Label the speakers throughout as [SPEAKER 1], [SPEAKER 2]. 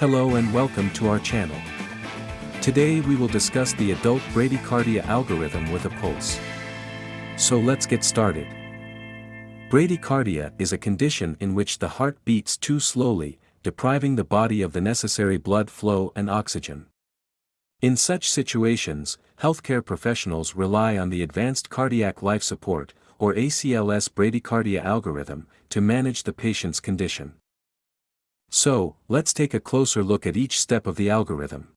[SPEAKER 1] Hello and welcome to our channel. Today we will discuss the adult bradycardia algorithm with a pulse. So let's get started. Bradycardia is a condition in which the heart beats too slowly, depriving the body of the necessary blood flow and oxygen. In such situations, healthcare professionals rely on the Advanced Cardiac Life Support, or ACLS bradycardia algorithm, to manage the patient's condition. So, let's take a closer look at each step of the algorithm.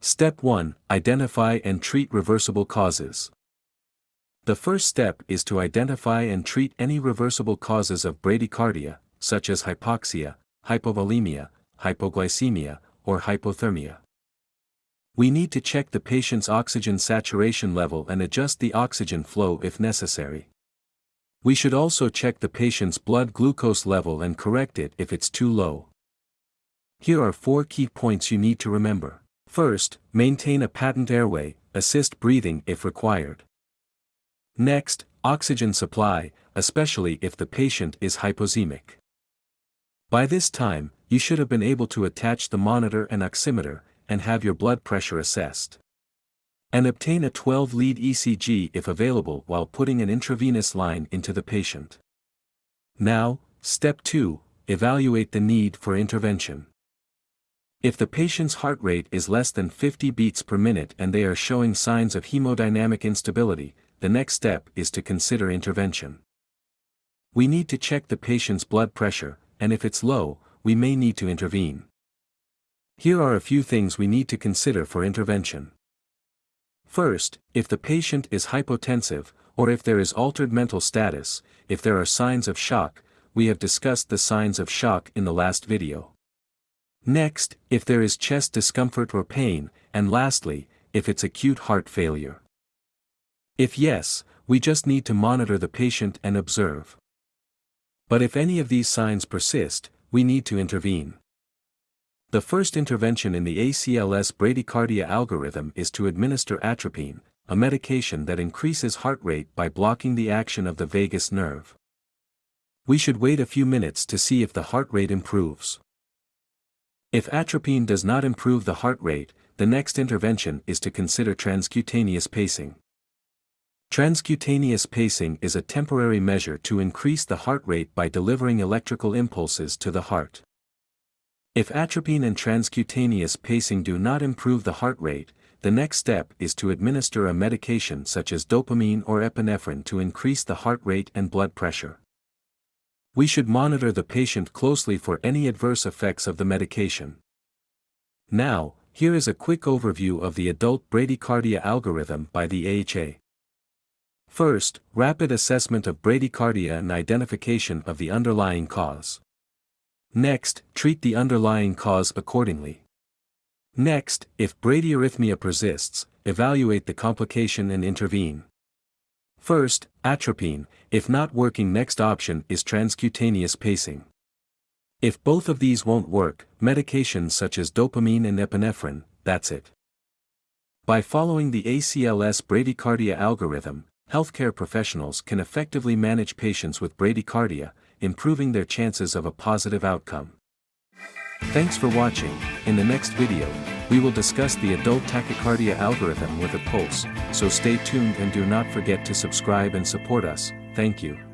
[SPEAKER 1] Step 1 Identify and treat reversible causes. The first step is to identify and treat any reversible causes of bradycardia, such as hypoxia, hypovolemia, hypoglycemia, or hypothermia. We need to check the patient's oxygen saturation level and adjust the oxygen flow if necessary. We should also check the patient's blood glucose level and correct it if it's too low. Here are four key points you need to remember. First, maintain a patent airway, assist breathing if required. Next, oxygen supply, especially if the patient is hypoxemic. By this time, you should have been able to attach the monitor and oximeter, and have your blood pressure assessed. And obtain a 12-lead ECG if available while putting an intravenous line into the patient. Now, step 2, evaluate the need for intervention. If the patient's heart rate is less than 50 beats per minute and they are showing signs of hemodynamic instability, the next step is to consider intervention. We need to check the patient's blood pressure, and if it's low, we may need to intervene. Here are a few things we need to consider for intervention. First, if the patient is hypotensive, or if there is altered mental status, if there are signs of shock, we have discussed the signs of shock in the last video. Next, if there is chest discomfort or pain, and lastly, if it's acute heart failure. If yes, we just need to monitor the patient and observe. But if any of these signs persist, we need to intervene. The first intervention in the ACLS bradycardia algorithm is to administer atropine, a medication that increases heart rate by blocking the action of the vagus nerve. We should wait a few minutes to see if the heart rate improves. If atropine does not improve the heart rate, the next intervention is to consider transcutaneous pacing. Transcutaneous pacing is a temporary measure to increase the heart rate by delivering electrical impulses to the heart. If atropine and transcutaneous pacing do not improve the heart rate, the next step is to administer a medication such as dopamine or epinephrine to increase the heart rate and blood pressure. We should monitor the patient closely for any adverse effects of the medication. Now, here is a quick overview of the adult bradycardia algorithm by the AHA. First, rapid assessment of bradycardia and identification of the underlying cause. Next, treat the underlying cause accordingly. Next, if bradyarrhythmia persists, evaluate the complication and intervene. First, atropine, if not working next option is transcutaneous pacing. If both of these won't work, medications such as dopamine and epinephrine, that's it. By following the ACLS bradycardia algorithm, healthcare professionals can effectively manage patients with bradycardia, improving their chances of a positive outcome. Thanks for watching, in the next video, we will discuss the adult tachycardia algorithm with a pulse, so stay tuned and do not forget to subscribe and support us, thank you.